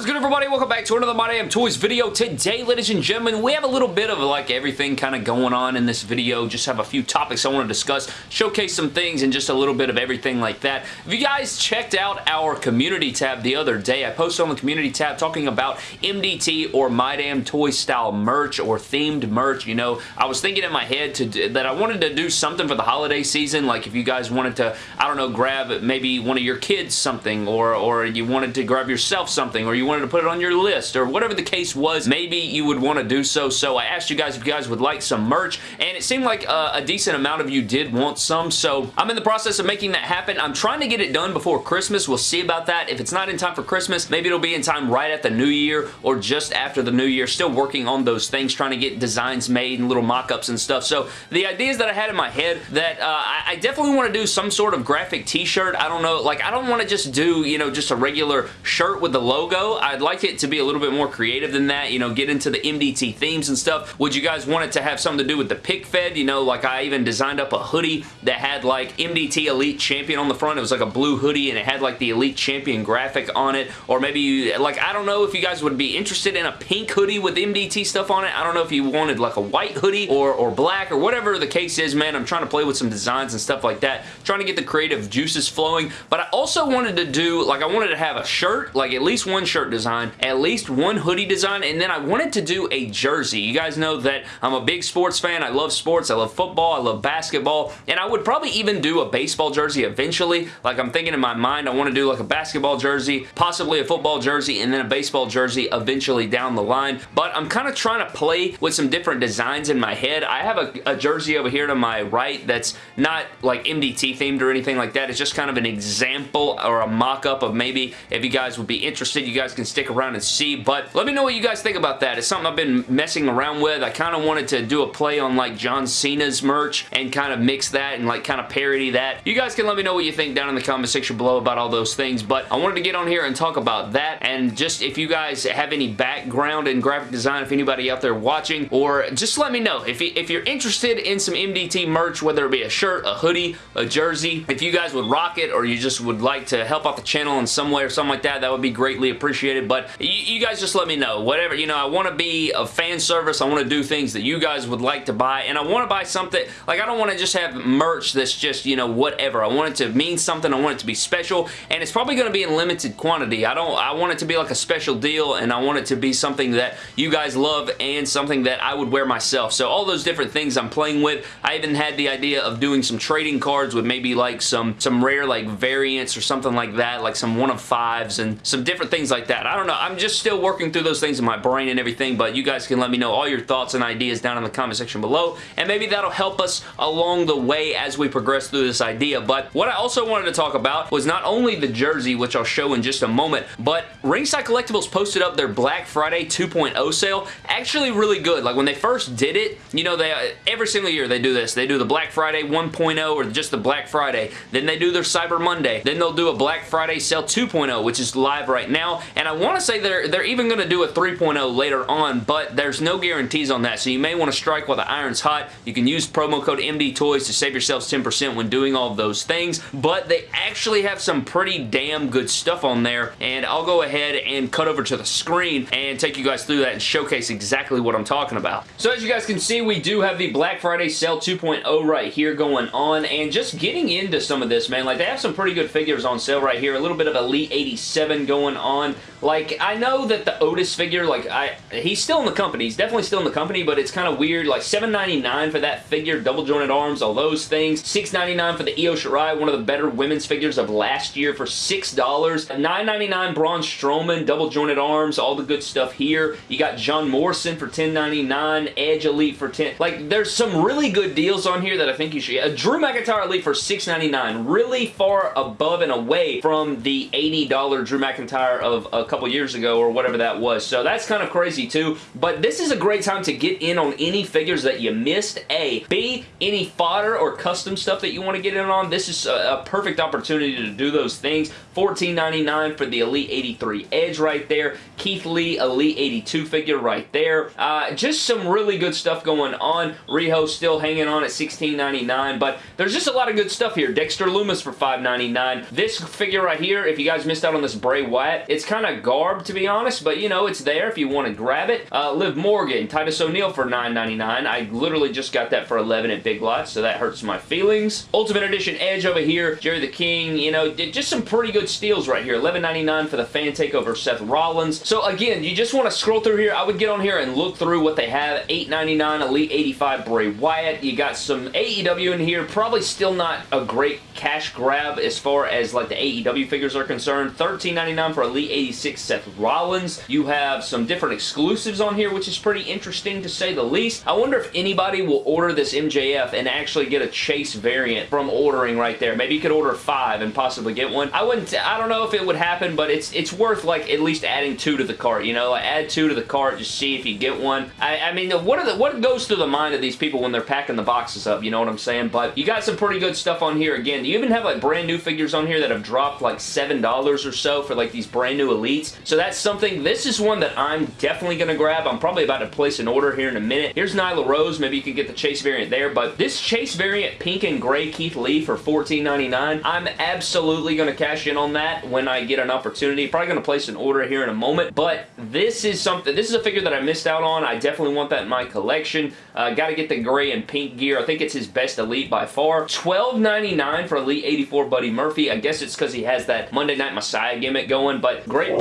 is everybody? Welcome back to another My Damn Toys video. Today, ladies and gentlemen, we have a little bit of like everything kind of going on in this video. Just have a few topics I want to discuss, showcase some things, and just a little bit of everything like that. If you guys checked out our community tab the other day, I posted on the community tab talking about MDT or My Damn Toys style merch or themed merch. You know, I was thinking in my head to that I wanted to do something for the holiday season. Like if you guys wanted to, I don't know, grab maybe one of your kids something or, or you wanted to grab yourself something or you wanted to put it on your list or whatever the case was, maybe you would want to do so. So I asked you guys if you guys would like some merch and it seemed like uh, a decent amount of you did want some. So I'm in the process of making that happen. I'm trying to get it done before Christmas. We'll see about that. If it's not in time for Christmas, maybe it'll be in time right at the new year or just after the new year. Still working on those things, trying to get designs made and little mock-ups and stuff. So the ideas that I had in my head that uh, I, I definitely want to do some sort of graphic t-shirt. I don't know, like I don't want to just do, you know, just a regular shirt with the logo. I'd I'd like it to be a little bit more creative than that, you know, get into the MDT themes and stuff. Would you guys want it to have something to do with the pick fed? You know, like I even designed up a hoodie that had like MDT Elite Champion on the front. It was like a blue hoodie and it had like the Elite Champion graphic on it. Or maybe you, like, I don't know if you guys would be interested in a pink hoodie with MDT stuff on it. I don't know if you wanted like a white hoodie or, or black or whatever the case is, man. I'm trying to play with some designs and stuff like that. Trying to get the creative juices flowing. But I also wanted to do, like I wanted to have a shirt, like at least one shirt design design, at least one hoodie design, and then I wanted to do a jersey. You guys know that I'm a big sports fan. I love sports. I love football. I love basketball, and I would probably even do a baseball jersey eventually. Like I'm thinking in my mind, I want to do like a basketball jersey, possibly a football jersey, and then a baseball jersey eventually down the line, but I'm kind of trying to play with some different designs in my head. I have a, a jersey over here to my right that's not like MDT themed or anything like that. It's just kind of an example or a mock-up of maybe if you guys would be interested, you guys can stick around and see, but let me know what you guys think about that. It's something I've been messing around with. I kind of wanted to do a play on like John Cena's merch and kind of mix that and like kind of parody that. You guys can let me know what you think down in the comment section below about all those things, but I wanted to get on here and talk about that and just if you guys have any background in graphic design, if anybody out there watching, or just let me know. If, if you're interested in some MDT merch, whether it be a shirt, a hoodie, a jersey, if you guys would rock it or you just would like to help out the channel in some way or something like that, that would be greatly appreciated, but you, you guys just let me know. Whatever, you know, I want to be a fan service. I want to do things that you guys would like to buy, and I want to buy something, like I don't want to just have merch that's just, you know, whatever. I want it to mean something. I want it to be special, and it's probably going to be in limited quantity. I don't, I want it to be like a special deal, and I want it to be something that you guys love and something that I would wear myself. So all those different things I'm playing with. I even had the idea of doing some trading cards with maybe like some, some rare like variants or something like that, like some one of fives and some different things like that. I don't know. I'm just still working through those things in my brain and everything, but you guys can let me know all your thoughts and ideas down in the comment section below, and maybe that'll help us along the way as we progress through this idea. But what I also wanted to talk about was not only the jersey, which I'll show in just a moment, but Ringside Collectibles posted up their Black Friday 2.0 sale. Actually really good. Like when they first did it, you know, they uh, every single year they do this. They do the Black Friday 1.0 or just the Black Friday. Then they do their Cyber Monday. Then they'll do a Black Friday sale 2.0, which is live right now. And I want to say they're, they're even going to do a 3.0 later on, but there's no guarantees on that, so you may want to strike while the iron's hot. You can use promo code MDTOYS to save yourselves 10% when doing all those things, but they actually have some pretty damn good stuff on there, and I'll go ahead and cut over to the screen and take you guys through that and showcase exactly what I'm talking about. So as you guys can see, we do have the Black Friday Sale 2.0 right here going on, and just getting into some of this, man, like they have some pretty good figures on sale right here. A little bit of Elite 87 going on. Like, I know that the Otis figure, like, I he's still in the company. He's definitely still in the company, but it's kind of weird. Like, $7.99 for that figure, double jointed arms, all those things. $6.99 for the Io Shirai, one of the better women's figures of last year for $6. $9.99 Braun Strowman, double jointed arms, all the good stuff here. You got John Morrison for $10.99, Edge Elite for 10 Like, there's some really good deals on here that I think you should get. A Drew McIntyre Elite for $6.99, really far above and away from the $80 Drew McIntyre of a couple years ago or whatever that was. So that's kind of crazy too. But this is a great time to get in on any figures that you missed. A. B. Any fodder or custom stuff that you want to get in on. This is a, a perfect opportunity to do those things. $14.99 for the Elite 83 Edge right there. Keith Lee Elite 82 figure right there. Uh, just some really good stuff going on. Riho still hanging on at $16.99, but there's just a lot of good stuff here. Dexter Lumis for $5.99. This figure right here, if you guys missed out on this Bray Wyatt, it's kind of garb, to be honest, but you know, it's there if you want to grab it. Uh, Liv Morgan, Titus O'Neil for $9.99. I literally just got that for 11 at Big Lots, so that hurts my feelings. Ultimate Edition Edge over here, Jerry the King, you know, just some pretty good steals right here. $11.99 for the Fan Takeover Seth Rollins. So again, you just want to scroll through here. I would get on here and look through what they have. $8.99 Elite 85 Bray Wyatt. You got some AEW in here. Probably still not a great cash grab as far as like the AEW figures are concerned. $13.99 for Elite 86 Seth Rollins. You have some different exclusives on here, which is pretty interesting to say the least. I wonder if anybody will order this MJF and actually get a Chase variant from ordering right there. Maybe you could order five and possibly get one. I wouldn't, I don't know if it would happen, but it's it's worth like at least adding two to the cart, you know? Like add two to the cart, just see if you get one. I, I mean, what are the, what goes through the mind of these people when they're packing the boxes up, you know what I'm saying? But you got some pretty good stuff on here. Again, Do you even have like brand new figures on here that have dropped like $7 or so for like these brand new elites. So that's something, this is one that I'm definitely going to grab. I'm probably about to place an order here in a minute. Here's Nyla Rose. Maybe you can get the Chase variant there, but this Chase variant pink and gray Keith Lee for $14.99, I'm absolutely going to cash in on that when I get an opportunity. Probably going to place an order here in a moment, but this is something, this is a figure that I missed out on. I definitely want that in my collection. Uh, Got to get the gray and pink gear. I think it's his best Elite by far. $12.99 for Elite 84 Buddy Murphy. I guess it's because he has that Monday Night Messiah gimmick going, but great.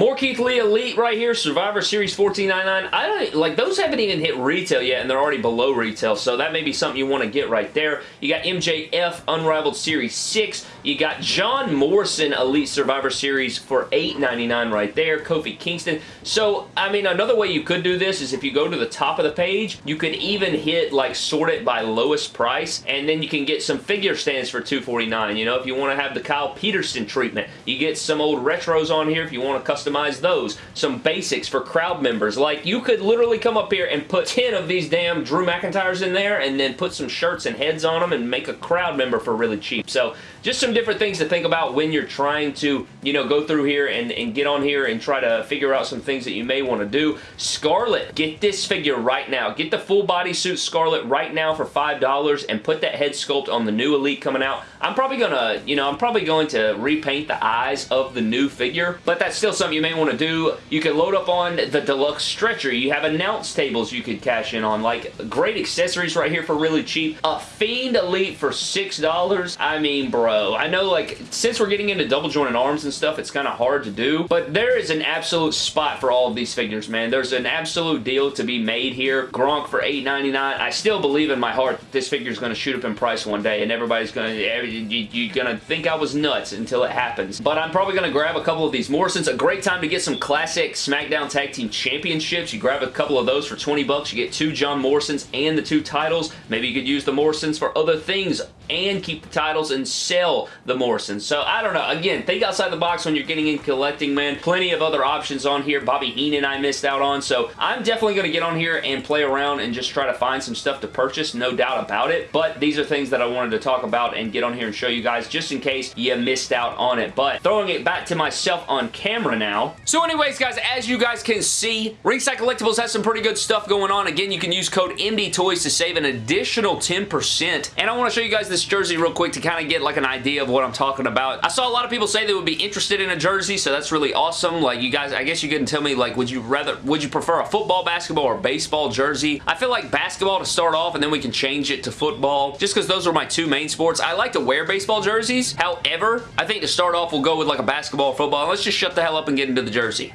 More Keith Lee Elite right here, Survivor Series 14.99. I don't, like, those haven't even hit retail yet, and they're already below retail, so that may be something you want to get right there. You got MJF Unrivaled Series 6. You got John Morrison Elite Survivor Series for $8.99 right there. Kofi Kingston. So, I mean, another way you could do this is if you go to the top of the page, you could even hit, like, sort it by lowest price, and then you can get some figure stands for $2.49. You know, if you want to have the Kyle Peterson treatment, you get some old retros on here if you want to customize those. Some basics for crowd members. Like, you could literally come up here and put 10 of these damn Drew McIntyres in there and then put some shirts and heads on them and make a crowd member for really cheap. So, just some different things to think about when you're trying to, you know, go through here and, and get on here and try to figure out some things that you may want to do. Scarlett, get this figure right now. Get the full bodysuit Scarlett right now for $5 and put that head sculpt on the new Elite coming out. I'm probably going to, you know, I'm probably going to repaint the eyes of the new figure, but that's still something you may want to do. You can load up on the deluxe stretcher. You have announce tables you could cash in on. Like, great accessories right here for really cheap. A Fiend Elite for $6. I mean, bro, I know, like, since we're getting into double jointed arms and stuff, it's kind of hard to do, but there is an absolute spot for all of these figures, man. There's an absolute deal to be made here. Gronk for $8.99. I still believe in my heart that this figure is going to shoot up in price one day, and everybody's going to, you're going to think I was nuts until it happens. But I'm probably going to grab a couple of these Morrisons. A great time to get some classic SmackDown Tag Team Championships. You grab a couple of those for 20 bucks. You get two John Morrisons and the two titles. Maybe you could use the Morrisons for other things and keep the titles and sell the Morrison. So I don't know. Again, think outside the box when you're getting in collecting, man. Plenty of other options on here. Bobby Heenan I missed out on. So I'm definitely going to get on here and play around and just try to find some stuff to purchase. No doubt about it. But these are things that I wanted to talk about and get on here and show you guys just in case you missed out on it. But throwing it back to myself on camera now. So anyways, guys, as you guys can see, Ringside Collectibles has some pretty good stuff going on. Again, you can use code MDTOYS to save an additional 10%. And I want to show you guys this jersey real quick to kind of get like an idea of what I'm talking about. I saw a lot of people say they would be interested in a jersey, so that's really awesome. Like you guys, I guess you can tell me like, would you rather, would you prefer a football, basketball, or baseball jersey? I feel like basketball to start off, and then we can change it to football, just because those are my two main sports. I like to wear baseball jerseys. However, I think to start off, we'll go with like a basketball or football. Let's just shut the hell up and get into the jersey.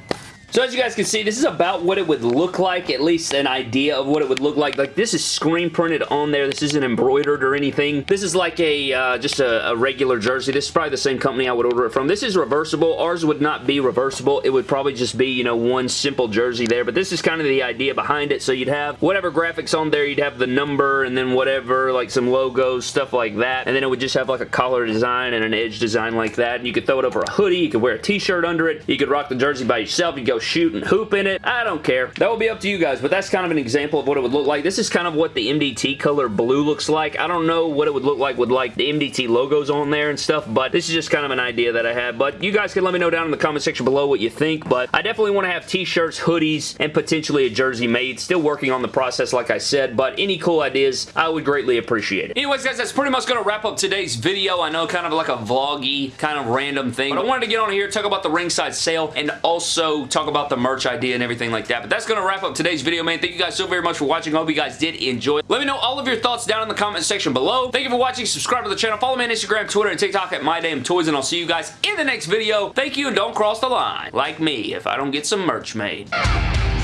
So as you guys can see, this is about what it would look like, at least an idea of what it would look like. Like this is screen printed on there. This isn't embroidered or anything. This is like a uh, just a, a, regular jersey. This is probably the same company I would order it from. This is reversible. Ours would not be reversible. It would probably just be, you know, one simple jersey there. But this is kind of the idea behind it. So you'd have whatever graphics on there. You'd have the number and then whatever, like some logos, stuff like that. And then it would just have like a collar design and an edge design like that. And you could throw it over a hoodie. You could wear a t-shirt under it. You could rock the jersey by yourself. You go shooting hoop in it. I don't care. That will be up to you guys, but that's kind of an example of what it would look like. This is kind of what the MDT color blue looks like. I don't know what it would look like with like the MDT logos on there and stuff, but this is just kind of an idea that I had. But you guys can let me know down in the comment section below what you think, but I definitely want to have t-shirts, hoodies, and potentially a jersey made. Still working on the process, like I said, but any cool ideas, I would greatly appreciate it. Anyways, guys, that's pretty much going to wrap up today's video. I know kind of like a vloggy, kind of random thing, but I wanted to get on here, talk about the ringside sale, and also talk about the merch idea and everything like that. But that's going to wrap up today's video, man. Thank you guys so very much for watching. I hope you guys did enjoy. Let me know all of your thoughts down in the comment section below. Thank you for watching. Subscribe to the channel. Follow me on Instagram, Twitter, and TikTok at MyDamnToys, and I'll see you guys in the next video. Thank you, and don't cross the line. Like me, if I don't get some merch made.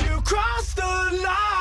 You the line.